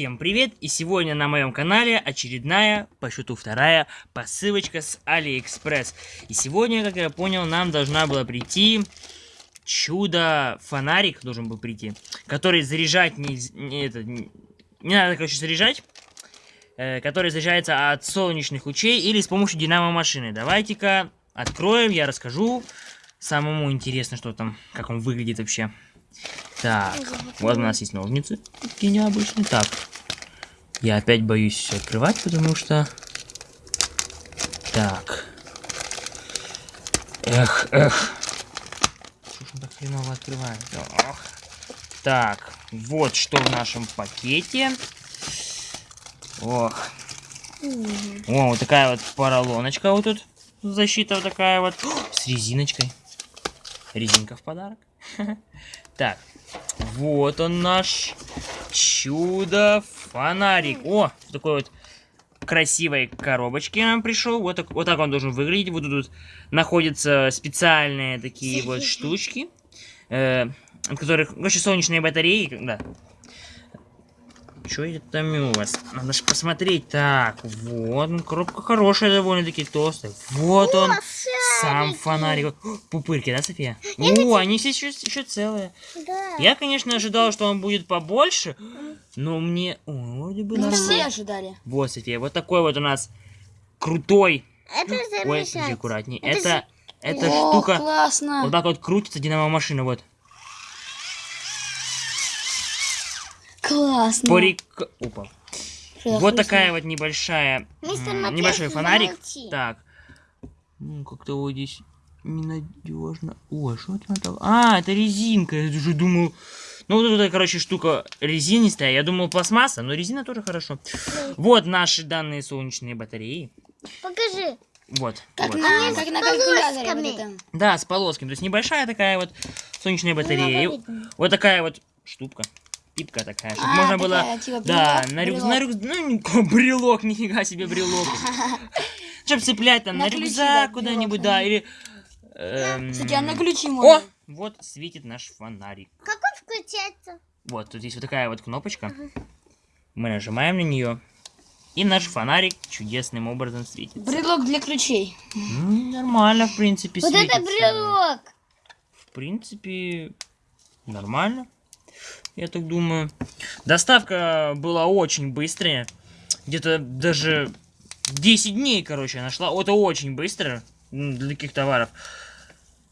Всем привет! И сегодня на моем канале очередная, по счету вторая, посылочка с Алиэкспресс. И сегодня, как я понял, нам должна была прийти чудо-фонарик, должен был прийти, который заряжать не, не, это, не, не надо, короче, заряжать, э, который заряжается от солнечных лучей или с помощью динамо-машины. Давайте-ка откроем, я расскажу. Самому интересно, что там, как он выглядит вообще. Так, вот у нас есть ножницы, такие необычные. Так, я опять боюсь открывать, потому что... Так. Эх, эх. Что ж он так хреново открывает? Ох. Так, вот что в нашем пакете. Ох. О, вот такая вот поролоночка вот тут. Защита вот такая вот. С резиночкой. Резинка в подарок. Так, вот он наш чудо-фонарик. О, в такой вот красивой коробочке нам пришел. Вот так, вот так он должен выглядеть. Вот тут находятся специальные такие вот штучки, э, от которых, короче, солнечные батареи, да, что это там у вас? Надо же посмотреть. Так, вот, ну, коробка хорошая довольно-таки толстая. Вот он, сам фонарик. Пупырки, да, София? О, они все еще, еще целые. Да. Я, конечно, ожидал, что он будет побольше, но мне... О, вроде бы... Ну, все ожидали. Вот, София, вот такой вот у нас крутой... Это Ой, аккуратней. Это... Это, это О, штука... классно. Вот так вот крутится динамо-машина, вот. Классно. Порик... Опа. Вот такая вот небольшая... Небольшой фонарик. Молчи. Так. Ну, как-то вот здесь ненадежно. Ой, что это надо? А, это резинка. Я уже думал... Ну, вот эта, короче, штука резинистая. Я думал, пластмасса, но резина тоже хорошо. Вот наши данные солнечные батареи. Покажи. Вот. Как, вот. На, как на калькуляторе. Вот да, с полосками. То есть небольшая такая вот солнечная батарея. Вот такая вот штука пипка такая, чтобы а, можно такая, было... Типа, да, на, рюк... на рюкзак... Ну, брелок, нифига себе брелок. Чтобы цеплять там на, рюкзак куда-нибудь, да, или... Эм... Кстати, а на ключи можно. О, вот светит наш фонарик. Как он включается? Вот, тут есть вот такая вот кнопочка. Мы нажимаем на нее. И наш фонарик чудесным образом светит. Брелок для ключей. Ну, нормально, в принципе, Вот это брелок! В принципе, нормально я так думаю. Доставка была очень быстрая. Где-то даже 10 дней, короче, нашла. Это очень быстро для таких товаров.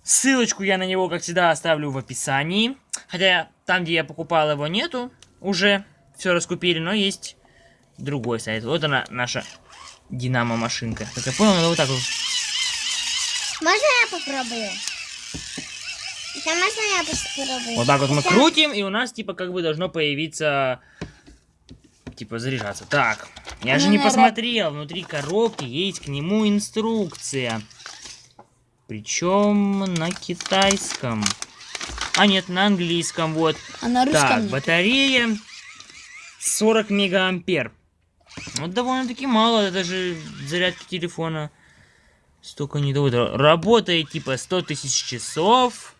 Ссылочку я на него, как всегда, оставлю в описании. Хотя там, где я покупал его, нету уже. Все раскупили, но есть другой сайт. Вот она, наша динамо-машинка. Как я понял, надо вот так вот. Можно я попробую? Вот так вот мы крутим, и у нас, типа, как бы должно появиться... Типа, заряжаться. Так, я ну, же не посмотрел. Внутри коробки есть к нему инструкция. Причем на китайском. А, нет, на английском, вот. А на русском Так, батарея 40 мегаампер. Вот довольно-таки мало, это же зарядка телефона. Столько не доводит. Работает типа 100 тысяч часов.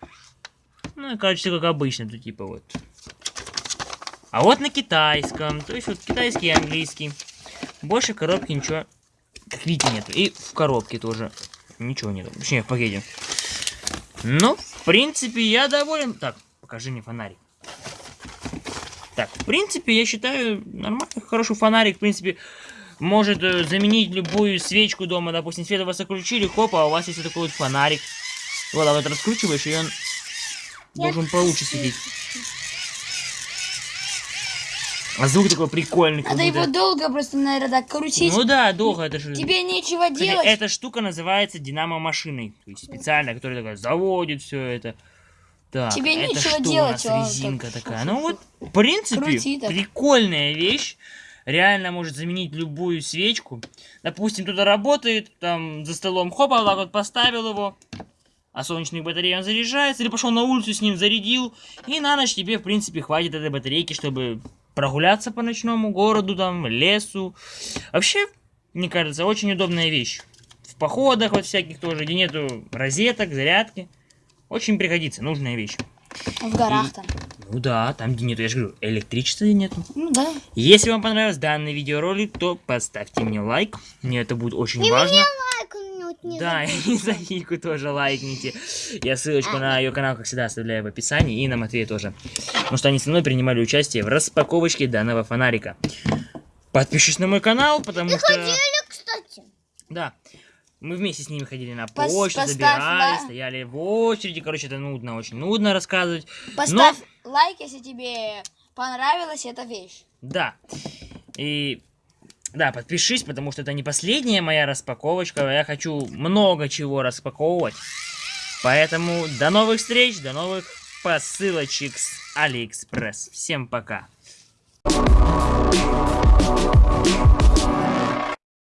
Ну, короче, как обычно, тут типа вот. А вот на китайском, то есть вот китайский и английский. Больше коробки ничего, как видите, нет. И в коробке тоже ничего нет. Точнее, в пакете. Ну, в принципе, я доволен. Так, покажи мне фонарик. Так, в принципе, я считаю, нормальный, хороший фонарик, в принципе, может э, заменить любую свечку дома. Допустим, свет у вас отключили, хоп, а у вас есть вот такой вот фонарик. Вот, а вот раскручиваешь, и он должен получше сидеть. А звук такой прикольный. Надо его долго просто, наверное, так крутить. Ну да, долго. Это же... Тебе нечего делать. Эта штука называется динамо-машиной. То есть специальная, которая такая заводит все это. Так, Тебе это нечего что делать. У нас резинка так... такая. Ну вот, в принципе, Крути, прикольная вещь. Реально может заменить любую свечку. Допустим, кто-то работает, там за столом, хоп, вот так вот поставил его а солнечных батарей он заряжается, или пошел на улицу с ним, зарядил, и на ночь тебе, в принципе, хватит этой батарейки, чтобы прогуляться по ночному городу, там, лесу. Вообще, мне кажется, очень удобная вещь. В походах вот всяких тоже, где нету розеток, зарядки. Очень пригодится, нужная вещь. В горах и... там. Ну да, там где нету, я же говорю, электричества нету. Ну да. Если вам понравился данный видеоролик, то поставьте мне лайк. Мне это будет очень важно. Лайк минут не Да, и за Вику тоже лайкните. Я ссылочку на ее канал, как всегда, оставляю в описании, и на Матвея тоже. Потому что они со мной принимали участие в распаковочке данного фонарика. Подпишись на мой канал, потому что... Ходили, кстати. Да. Мы вместе с ними ходили на Пос- почту, поставь, забирали, да. стояли в очереди. Короче, это нудно, очень нудно рассказывать. Поставь лайк, если тебе понравилась эта вещь. Да. И да, подпишись, потому что это не последняя моя распаковочка. Я хочу много чего распаковывать. Поэтому до новых встреч, до новых посылочек с Алиэкспресс. Всем пока.